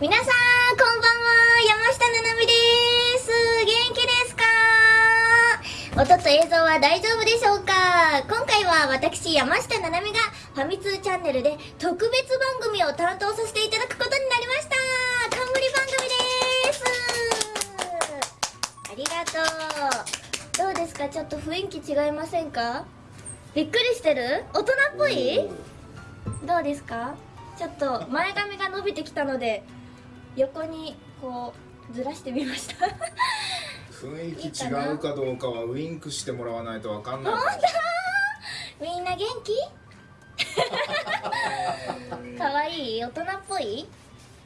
皆さんこんばんは。山下ななみです。元気ですか？音と映像は大丈夫でしょうか？今回は私山下ななみがファミ通チャンネルで特別番組を担当させていただくことになりました。冠番組です。ありがとう。どうですか？ちょっと雰囲気違いませんか？びっくりしてる？大人っぽい？どうですか？ちょっと前髪が伸びてきたので横にこうずらしてみました。雰囲気違うかどうかはウインクしてもらわないとわかんない。みんな元気？かわいい大人っぽい？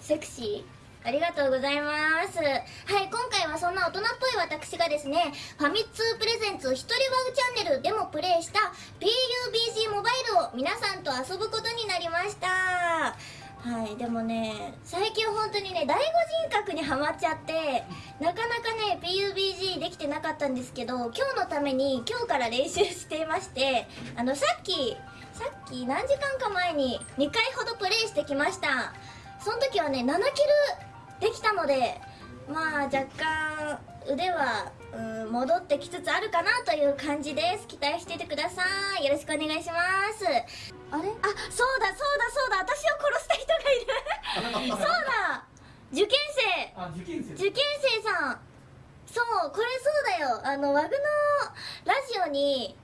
セクシー？ありがとうございます。はい今回はそんな大人っぽい私がですねファミ通プレゼンツ一人ワウチャンネルでもプレイした PUBG モバイルを皆さんと遊ぶことになりましたはいでもね最近本当にね第五人格にはまっちゃってなかなかね PUBG できてなかったんですけど今日のために今日から練習していましてあのさっきさっき何時間か前に2回ほどプレイしてきました。その時はね7キルできたのでまあ若干腕はうん戻ってきつつあるかなという感じです。期待しててください。よろしくお願いします。あれ？あそうだそうだそうだ。私を殺した人がいる。そうだ。受験生。あ受験生受験生さん。そうこれそうだよ。あのワグのラジオに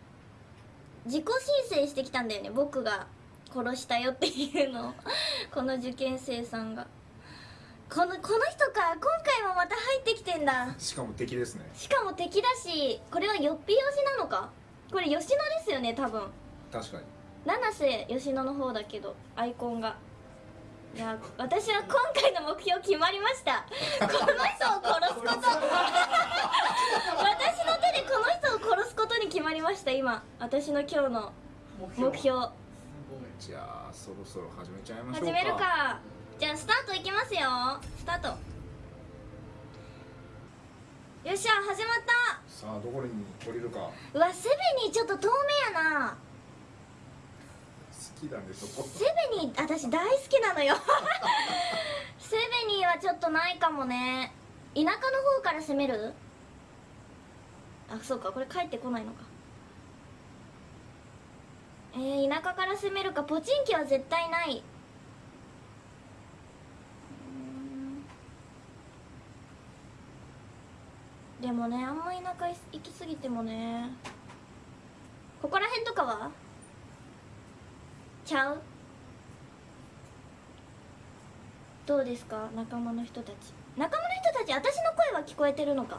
自己申請してきたんだよね。僕が殺したよっていうの。をこの受験生さんがこのこの人か今回もまた入ってきてんだ。しかも敵ですね。しかも敵だしこれはよっぴよしなのか？これ吉野ですよね多分。確かに。七瀬吉野の方だけどアイコンが。いや私は今回の目標決まりました。この人を殺すこと。私の手でこの人を殺すことに決まりました今。私の今日の目標。じゃあそろそろ始めちゃいましょうか。始めるかじゃあスタートいきますよ。スタート。よっしゃ始まった。さあどこに降りるか。好うわセベニーちょっと遠目やな。きだねそこ。セベニー私大好きなのよ。セベニーはちょっとないかもね。田舎の方から攻める？あそうかこれ帰ってこないのか。えー、田舎から攻めるかポチンキは絶対ないうーんでもねあんま田舎行き過ぎてもねここら辺とかは？ちゃう？どうですか？仲間の人たち。仲間の人たち私の声は聞こえてるのか？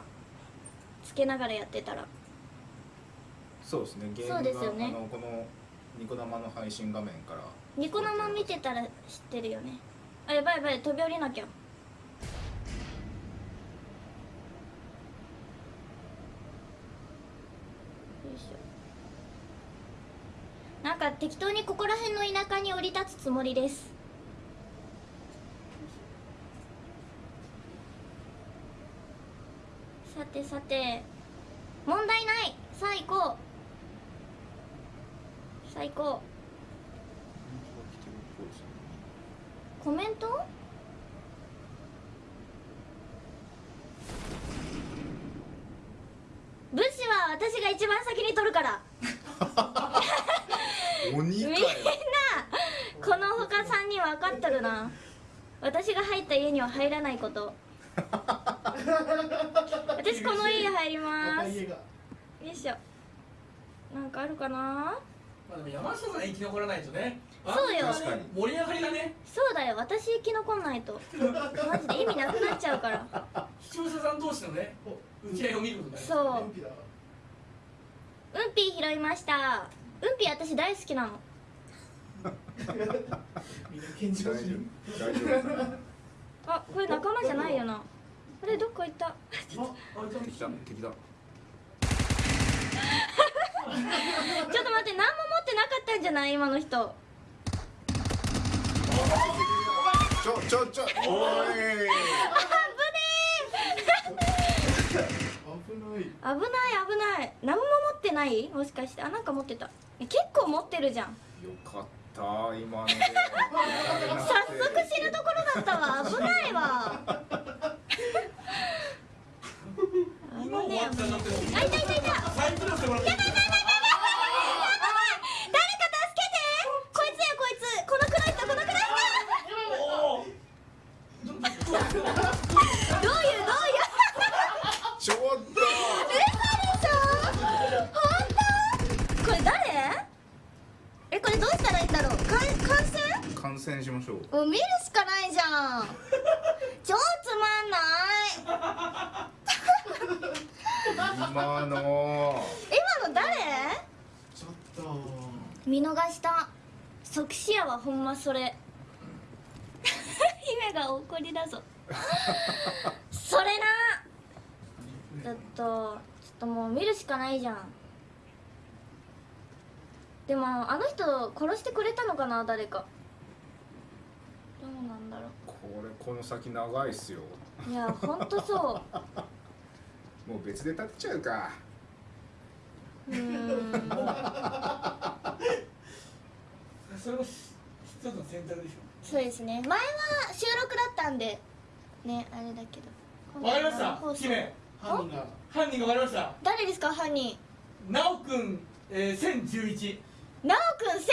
つけながらやってたら。そうですね。ゲームがそうですよね。このニコ生の配信画面から。ニコ生見てたら知ってるよね。あやばいやばい飛び降りなきゃよいしょなんか適当にここら辺の田舎に降り立つつもりです。さてさて。問題ない。さあ行こうさあ行こうコメント武士は私が一番先に取るからみんな鬼かよこの他3人分かっとるな。私が入った家には入らないこと。私この家入ります。よいしょ。なんかあるかな？まあでも山下さん生き残らないとね。そうよ。確かに。盛り上がりがね。そうだよ。私生き残んないと。マジで意味なくなっちゃうから。視聴者さん同士のね打ち合いを見ることになる。そう。うんぴー拾いました。うんぴー私大好きなのみんな健大丈常人夫大丈夫あこれ仲間じゃないよなあれどっか行ったあ敵だ敵だちょっと待って何も持ってなかったんじゃない今の人ちょちょちょおい危ない危ない危ない何も持ってないもしかしてあなんか持ってたえ結構持ってるじゃんよかったった今の。早速知るところだったわ。危ないわ。今終わったいい。いいやばいやばいやばいやばいやばい。誰か助けて。こいつやこいつ。このくらいとこのくらいだ。ないじゃん。超つまんない。今の。今の誰？ちょっと。見逃した。即死やはほんまそれ。姫が怒りだぞ。それな。だとちょっともう見るしかないじゃん。でもあの人殺してくれたのかな誰かどうなんだろこれこの先長いっすよ。ういやほんとそ もう別で立てちゃうか。うん。それも一つの選択でしそうですね。前は収録だったんで。ねあれだけど。ょわかりました。姫。犯人が。犯人がわかりました。誰ですか？犯人。なおくん、えー、1011なおくん1011殺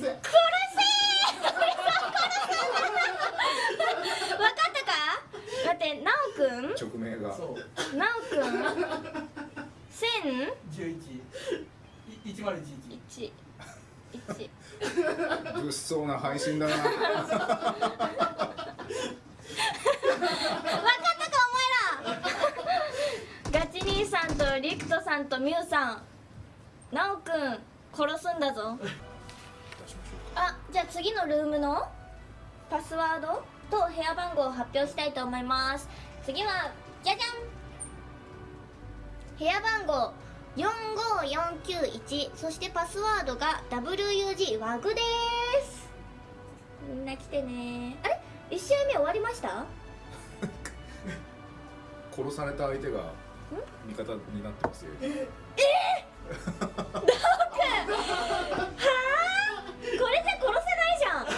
せ殺せ分かったか待ってなおくん？直命が。そう。なおくん？1000 11い1011 1 1物騒な配信だな。分かったかお前ら。ガチ兄さんとリクトさんとミュウさん。なおくん殺すんだぞ。あじゃあ次のルームの？パスワード？と部屋番号を発表したいと思います。次はじゃじゃん。部屋番号45491そしてパスワードが WUG ワグです。みんな来てね。あれ？1試合目終わりました？殺された相手が味方になってますよ。これじゃ殺せないじゃん仲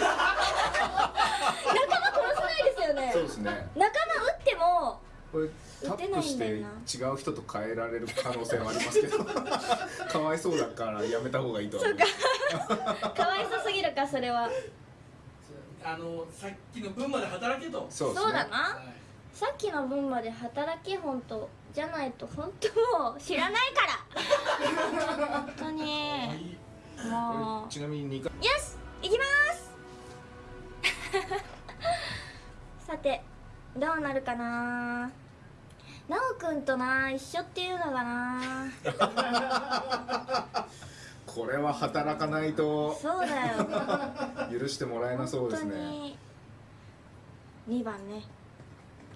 間殺せないですよねそうですね仲間撃ってもこれタップして違う人と変えられる可能性もありますけど。かわいそうだからやめた方がいいと思う。か。わいそすぎるかそれは。あのさっきの分まで働けと。そうね。そうだな。はい。さっきの分まで働け本当じゃないと本当もう知らないから。本当に。もこれちなみに2回。うよし行きます。さてどうなるかななおくんとな一緒っていうのがな これは働かないと。そうだよ。許してもらえなそうですね。本当に。2番ね。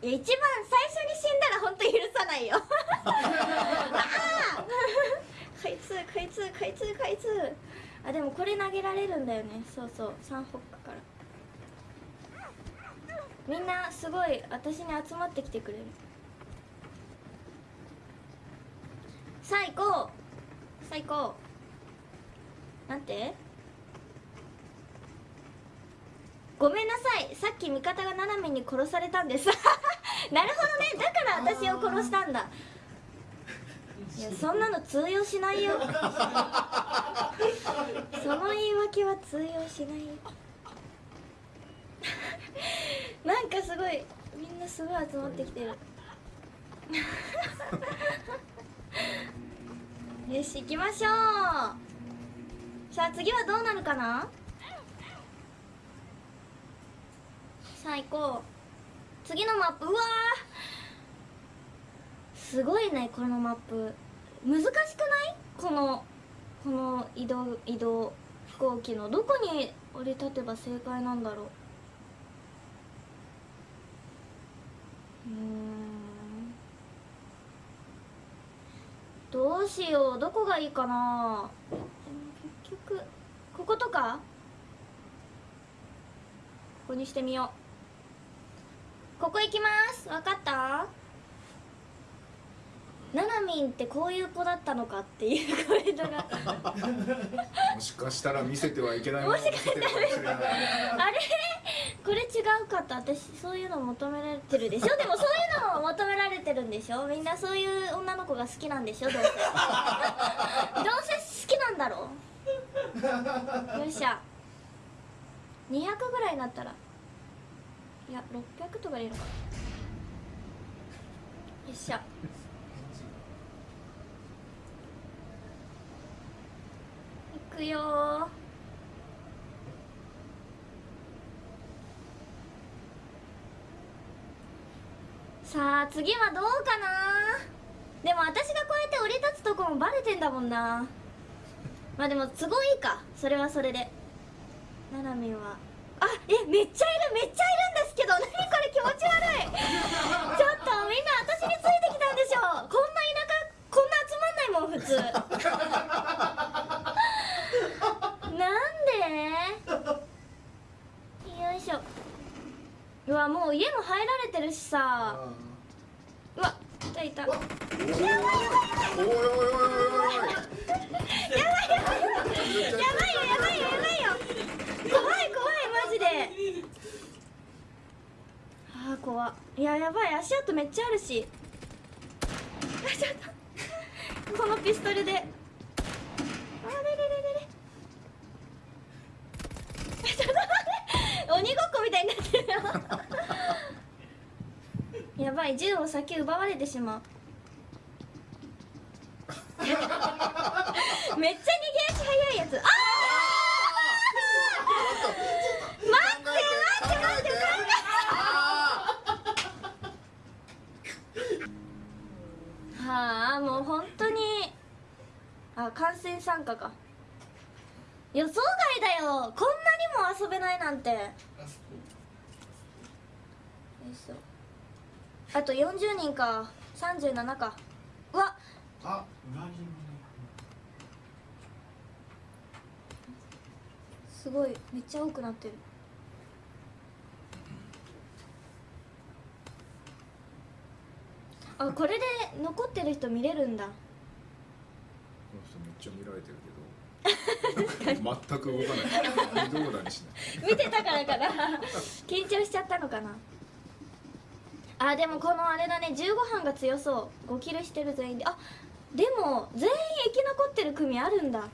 いや一番最初に死んだら本当許さないよ。ああこいつこいつこいつこいつ。あでもこれ投げられるんだよね。そうそう。サンホックから。みんなすごい私に集まってきてくれるさあ行こうさあ行こうなんて？ごめんなさい。さっき味方が斜めに殺されたんです。なるほどね。だから私を殺したんだ。いやそんなの通用しないよ。その言い訳は通用しないよ。なんかすごいみんなすごい集まってきてる よし行きましょう。さあ次はどうなるかな？さあ行こう。次のマップ。うわすごいねこのマップ。難しくない？このこの移動移動飛行機の。どこに降り立てば正解なんだろう。うん。どうしようどこがいいかな？でも結局こことか？ここにしてみよう。ここ行きます。わかった？ななみんってこういう子だったのかっていうコメントが。もしかしたら見せてはいけないものを見せてるかもしれない。あれ？これ違うかった。私そういうの求められてるでしょ？でもそういうのも求められてるんでしょ？みんなそういう女の子が好きなんでしょ？どうせ。どうせ好きなんだろよっしゃ200ぐらいになったら。いや600とかでいいのかな。よっしゃいくよさあ次はどうかな？でも私がこうやって降り立つとこもバレてんだもんな。まあでも都合いいか。それはそれで。ななみんは。あえめっちゃいるめっちゃいるんですけど何これ気持ち悪い。ちょっとみんな私についてきたんでしょこんな田舎こんな集まんないもん普通なんでよいしょうわもう家も入られてるしさ。うわいたいた。おいおいおいおいおいやばいよやばいよやばいよ怖い怖いマジであー怖いややばい足跡めっちゃあるしあちょっとこのピストルであれれれれれちょっと待って鬼ごっ やばい銃を先奪われてしまう。めっちゃ逃げ足早いやつ。あー！待って待って待ってはあもう本当に。あ観戦参加か。予想外だよ。こんなにも遊べないなんてよいしょあと40人か37か。うわ。あ裏切りすごいめっちゃ多くなってる。あこれで残ってる人見れるんだ。この人めっちゃ見られてるけど。全く動かない。微動だにしない。見てたからかな。緊張しちゃったのかなあでもこのあれだね。15班が強そう。5キルしてる全員で。あでも全員生き残ってる組あるんだ。